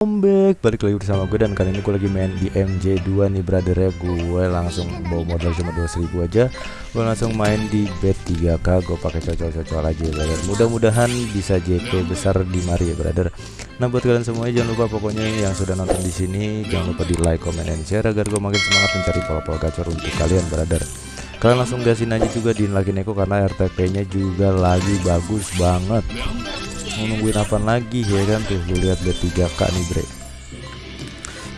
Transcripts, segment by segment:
back. Balik lagi bersama gue dan kali ini gue lagi main di MJ2 nih brother ya. Gue langsung bawa modal cuma 2000 aja. Gue langsung main di bet 3k gue pakai cocok-cocok aja ya brother. Mudah-mudahan bisa JP besar di mari ya brother. Nah buat kalian semuanya jangan lupa pokoknya yang sudah nonton di sini jangan lupa di like comment and share agar gue makin semangat mencari pola-pola gacor untuk kalian brother. Kalian langsung gasin aja juga di lagi neko karena RTP nya juga lagi bagus banget mau nungguin apa lagi ya kan? Tuh gue lihat bet 3k nih bre.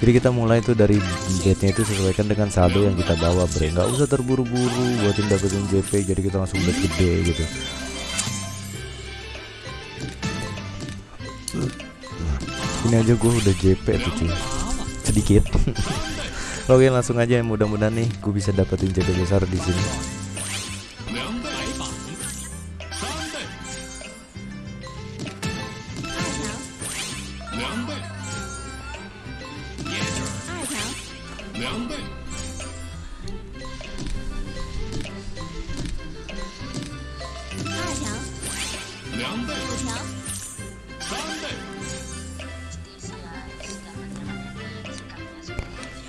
Jadi kita mulai tuh dari betnya itu sesuaikan dengan saldo yang kita bawa bre. Nggak usah terburu-buru buatin dapetin JP jadi kita langsung bet gede gitu. Ini aja gue udah JP tuh cuy. Sedikit. Oke langsung aja mudah-mudahan nih gue bisa dapetin JP besar di sini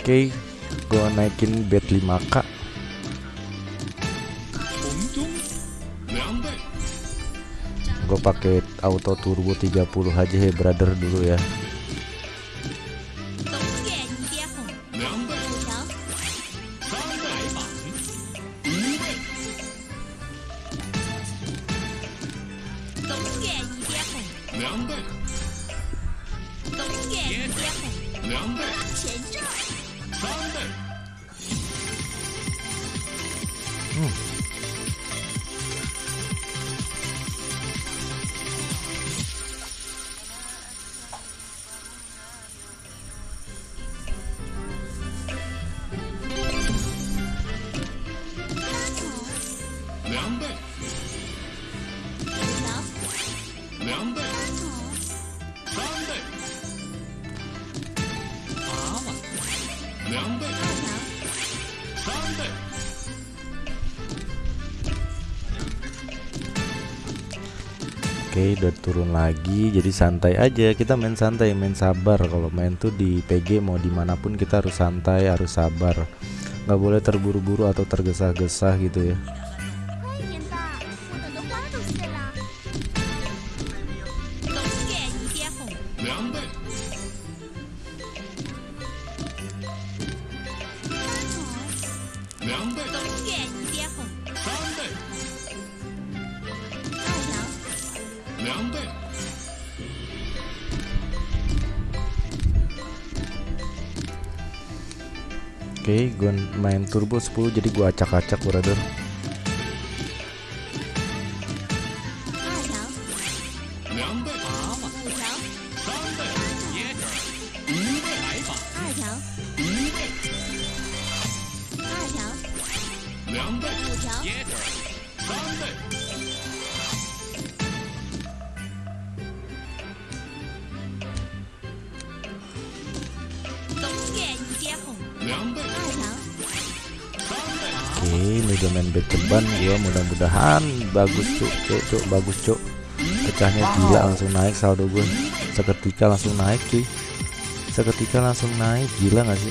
Oke, gue naikin bet 5k. Gue pakai auto turbo 30 aja ya brother dulu ya. Oke udah turun lagi jadi santai aja. Kita main santai main sabar. Kalau main tuh di PG mau di mana pun kita harus santai harus sabar. Nggak boleh terburu-buru atau tergesa-gesa gitu ya Oke, gue main turbo 10 jadi gue acak-acak brother. Ceban gua mudah-mudahan bagus cuk, cuk, cuk, bagus cuk. Pecahnya gila langsung naik saldo gue. Seketika langsung naik cuy. Seketika langsung naik, gila gak sih?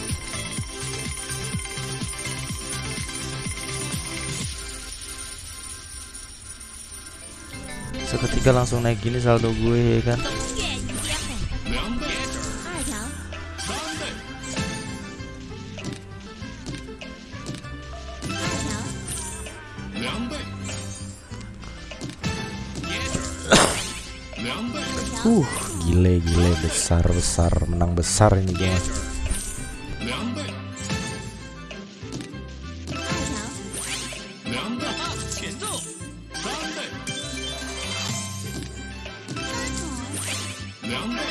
Seketika langsung naik gini saldo gue ya kan. Uh, gile gile besar besar menang besar ini ya. Yeah.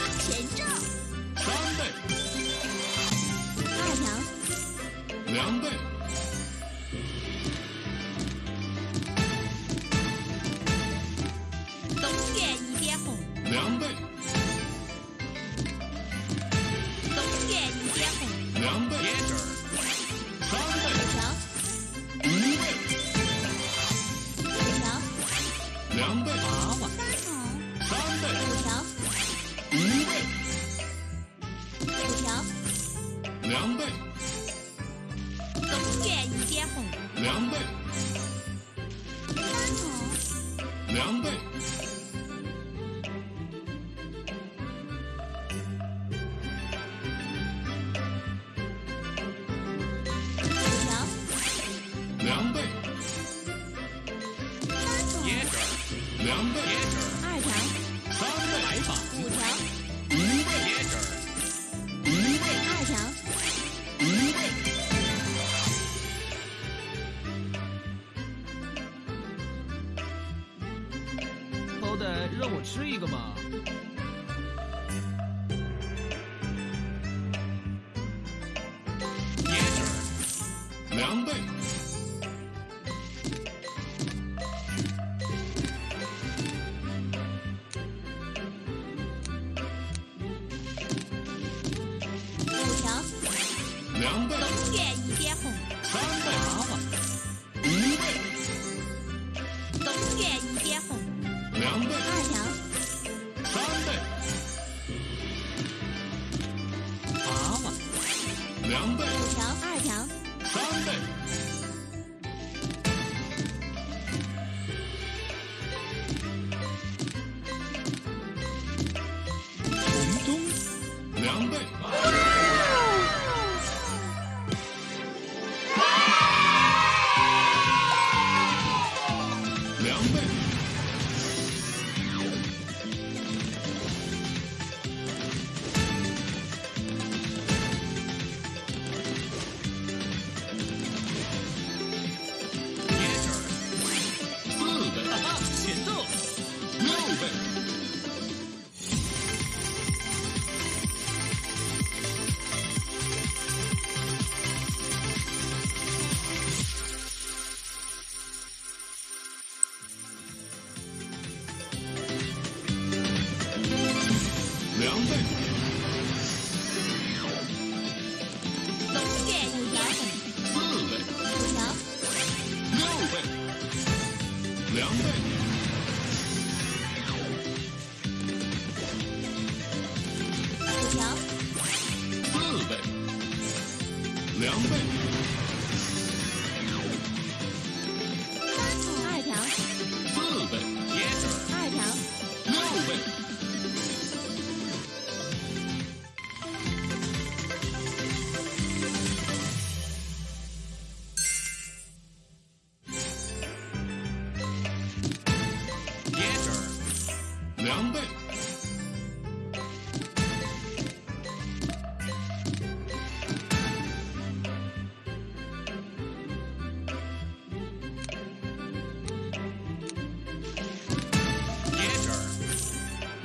再让我吃一个嘛。两倍，五成，两倍，一边红，三倍。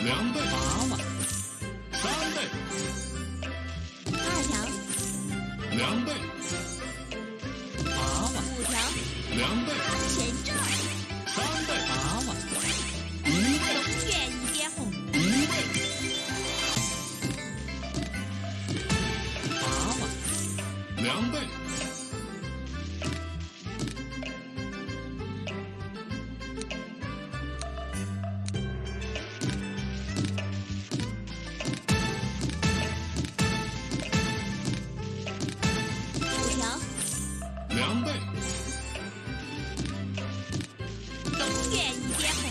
两倍远一点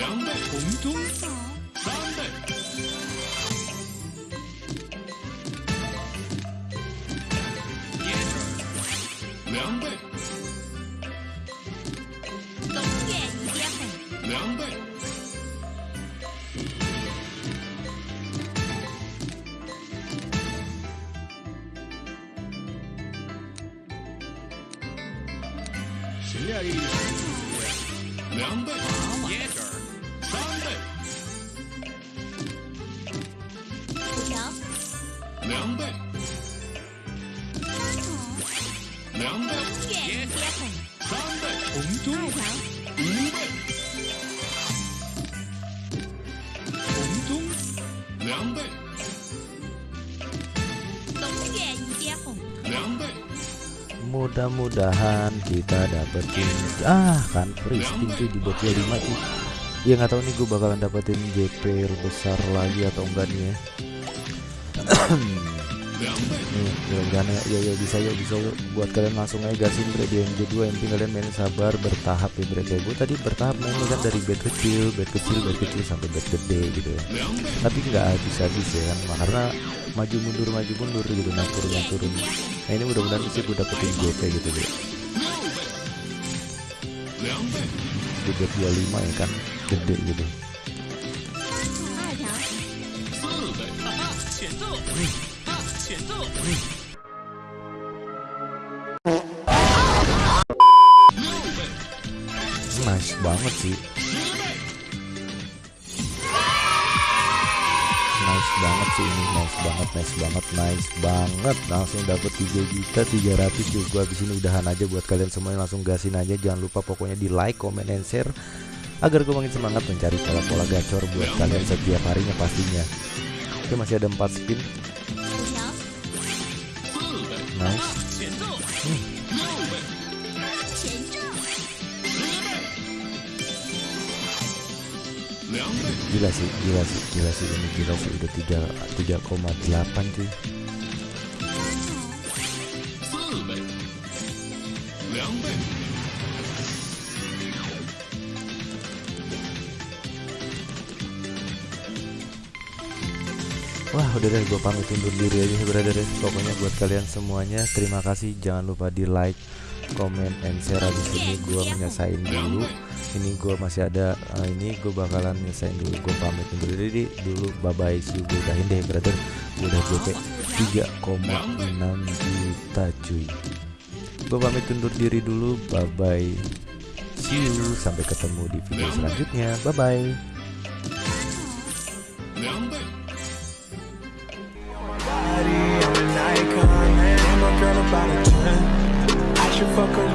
两倍，红中三倍。两倍，永远一点红。两倍，谁呀？两倍，爷。两倍，月接红，三倍，红中二条，五倍，红中两倍，东岳一接红，两倍， Mudah-mudahan kita dapetin ah kan free spin cuy di bot 25 cuy. ya nggak tahu nih gue bakalan dapetin JP besar lagi atau enggak nih ya. Nih mudah-mudahan ya, ya ya bisa ya bisa yuk. buat kalian langsung aja gasin bre di MJ2 yang penting kalian main sabar bertahap ya bre kayak gue tadi bertahap mainnya kan dari bed kecil bed kecil bed kecil sampai bed gede gitu ya. Tapi nggak habis-habis ya kan. Karena maju mundur maju mundur gitu Naik turun naik turun nah ini mudah-mudahan sih gue dapetin GP gitu deh di bed 25 ya kan gede gitu. Nice banget sih. Nice banget sih ini nice banget nice banget nice banget. Langsung dapat 3 juta 300 juga. Habis ini udahan aja buat kalian semuanya langsung gasin aja. Jangan lupa pokoknya di like comment and share agar gue makin semangat mencari pola-pola gacor buat kalian setiap harinya pastinya Oke masih ada 4 skin Nice hmm. Gila sih, gila sih, gila sih ini gila sih udah 3 3,8 cuy. Hmm. Wah udah deh gue pamit undur diri aja brother ya. Pokoknya buat kalian semuanya Terima kasih. Jangan lupa di like Comment and share Abis ini. Gue menyesain dulu. Ini gue masih ada eh, Ini gue bakalan nyesain dulu. Gue pamit undur diri. Dulu Bye bye See you gue udahin deh brother. Gue udah GP 3,6 juta cuy. Gue pamit undur diri dulu. Bye bye See you. Sampai ketemu di video selanjutnya. Bye bye motherfucker.